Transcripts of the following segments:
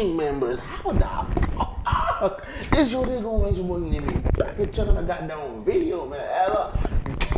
gang members. How the fuck is your they gonna mention more than me? Back at checking the goddamn video, man. Hello.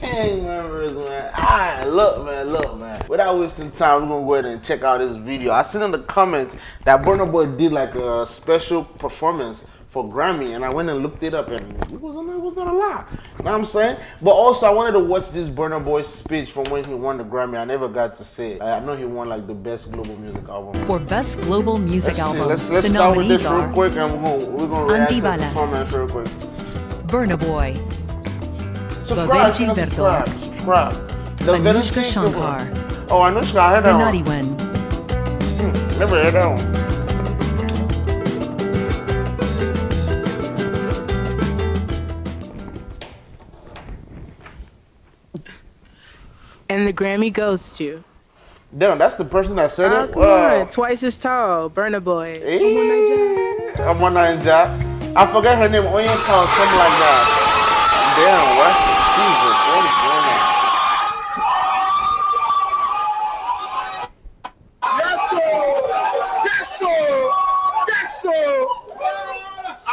Gang members, man. Alright, look, man, look, man. Without wasting time, we're gonna go ahead and check out this video. I seen in the comments that Burna Boy did like a special performance for Grammy, and I went and looked it up, and it wasn't it was not a lot. You know what I'm saying? But also, I wanted to watch this Burna Boy speech from when he won the Grammy. I never got to see it. I know he won like the best global music album. For best global music Let's album, Let's, let's the start with nominees this real quick, and we're gonna we're gonna react to the performance real quick. Burna Boy, Subscribe, Bebel Gilberto. Anoushka Shankar, Oh, Anoushka, I heard that Naughty one. One, hmm, Never heard that one. And the Grammy goes to. Damn, that's the person that said Oh, it. come Wow. on, twice as tall, Burna Boy. Eh. Come on, Nigeria. I'm on Ninja. I forget her name. Onion Cow, something like that. Damn, what's Jesus? What is going on? Yes, sir. Yes, sir. Yes, sir.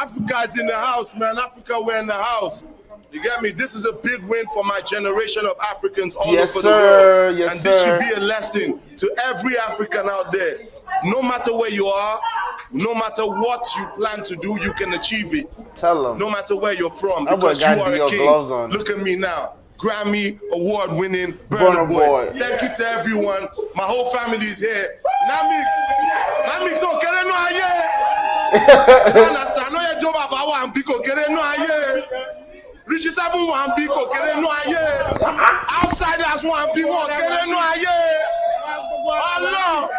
Africa's in the house, man. Africa, we're in the house. You get me? This is a big win for my generation of Africans all Yes, over sir. the world. Yes, and this sir. should be a lesson to every African out there. No matter where you are, no matter what you plan to do, you can achieve it. Tell them. No matter where you're from, That because you are a king. Look at me now. Grammy award winning Burna Burna Boy. Boy. Thank you to everyone. My whole family is here. Namix, Namix, no kere no aye. You understand? No ye job about one biko kere no aye. Richie seven biko kere no aye. Outsiders aye. Allah.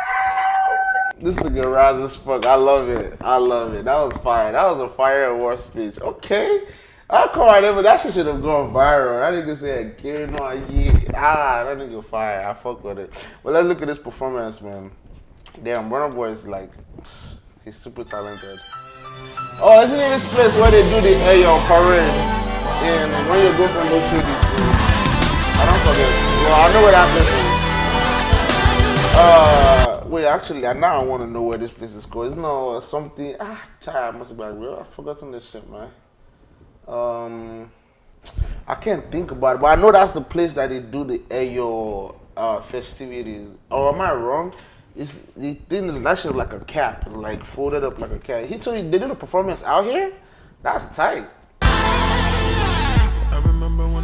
This nigga rise as fuck. I love it. I love it. That was fire. That was a fire award speech. Okay. I come out there, but that shit should have gone viral. That nigga said, Gary no. Ah, that nigga fire. I fuck with it. But let's look at this performance, man. Damn, Burna Boy is like, he's super talented. Oh, isn't it this place where they do the Ayo parade? And when you go from those cities, I don't forget. Well, I know place is. Uh, wait, actually, I now I want to know where this place is called. It's no something. Ah, child, I must be real. I've forgotten this shit, man. Um, I can't think about it, but I know that's the place that they do the Ayo uh, festivities. Or am I wrong? It's the thing that shit like a cap, like folded up like a cap. He told you they did a performance out here. That's tight.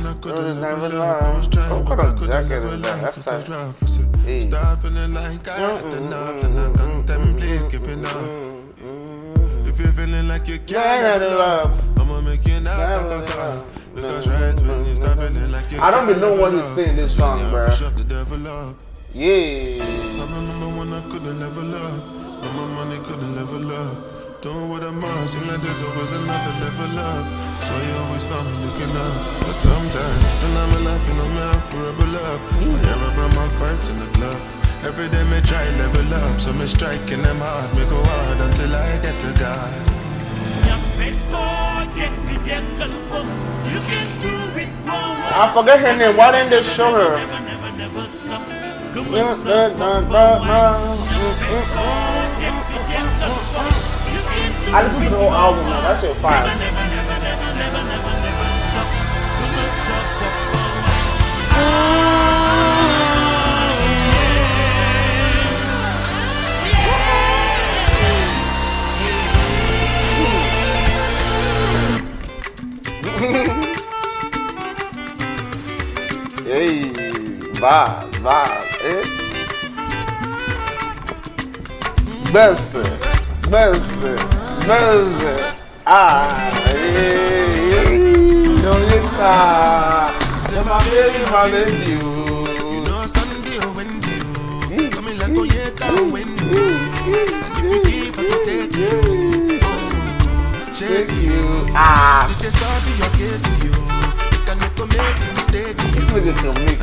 I remember when I couldn't Couldn't never never I was trying, but I couldn't never is that? lie. That's Cause I drive myself. Eh. Hey. Start feeling like I had enough, then I contemplate giving up. If you're feeling like you can't have enough, I'ma make you not stop a car. Because right when you start feeling like you I don't even know what he's saying this song, out bruh. Shut the devil up. Yeah. I remember when I couldn't level up, when my money couldn't level up. Doing what I'm on, seemed like there's always another level up. So you always found me looking up. But sometimes, and I'm laughing on me, I forever up. I hear about my fights in the club. Every day me try level up, so me striking them hard, me go hard until I get to God. I forget her name. Why didn't they show her? I listened to the whole album, vibes, vibes, eh? Benção, benção, benção. Ah, ei, don't you cry. Say my baby, my baby, You you. know Sunday or Wendy, you coming like oh yeah, come Wendy. And if you keep, I can take you. Oh, shake Take you. you. Ah, They start to your case, you. You can make a make a mistake, this you. nigga can make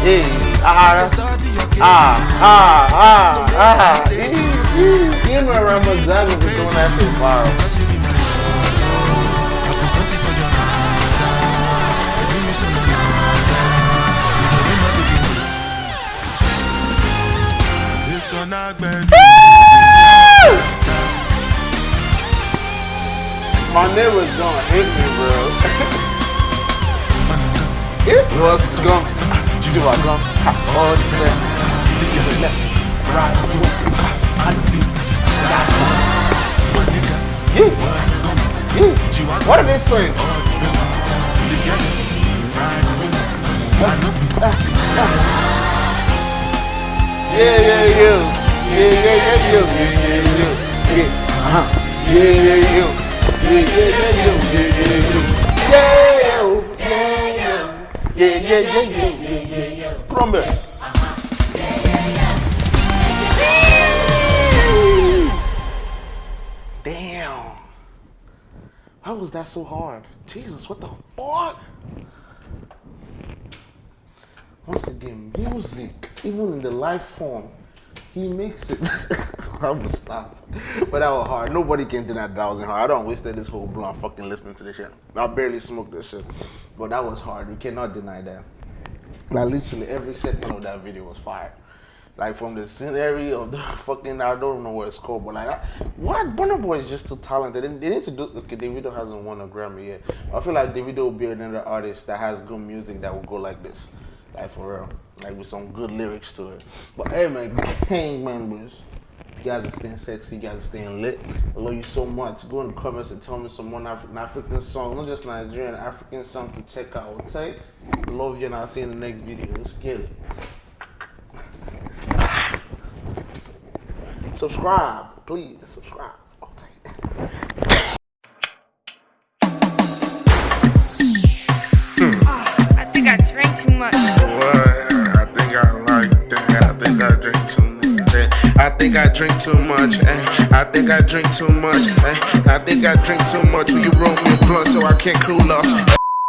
Hey, ah, ah, ah, ah, ah. You and Ramazaga was doing that shit viral. My neighbors was gonna hit me, bro. it was gonna she do her yeah. Yeah. What are they saying? Yeah, yeah, yeah. you, yeah, yeah, yeah, yeah, yeah. Uh-huh. Yeah, yeah, yeah. Yeah, yeah, yeah, yeah, yeah, yeah, yeah. Yeah, yeah, yeah, yeah. Put. Damn. How was that so hard? Jesus, what the fuck? Once again, music, even in the live form, he makes it. I would stop. But that was hard. Nobody can deny that, that was hard. I don't wasted this whole blunt fucking listening to this shit. I barely smoked this shit. But that was hard. We cannot deny that. Like literally every segment of that video was fire. Like from the scenery of the fucking I don't know what it's called, but like what Burna Boy is just too talented. They, they need to do okay, Davido hasn't won a Grammy yet. I feel like Davido will be another artist that has good music that will go like this. Like for real. Like with some good lyrics to it. But hey man, gang members. You guys are staying sexy, you guys are staying lit. I love you so much. Go in the comments and tell me some more African African song, not just Nigerian African songs to check out. Okay? Love you and I'll see you in the next video. Let's get it. Subscribe, please. Subscribe. Okay. I think I drank too much. What? I think I like that. I think I drink too much. eh. I think I drink too much. Eh. I think I drink too much. Eh. I think I drink too much. Will you roll me a blunt so I can't cool off?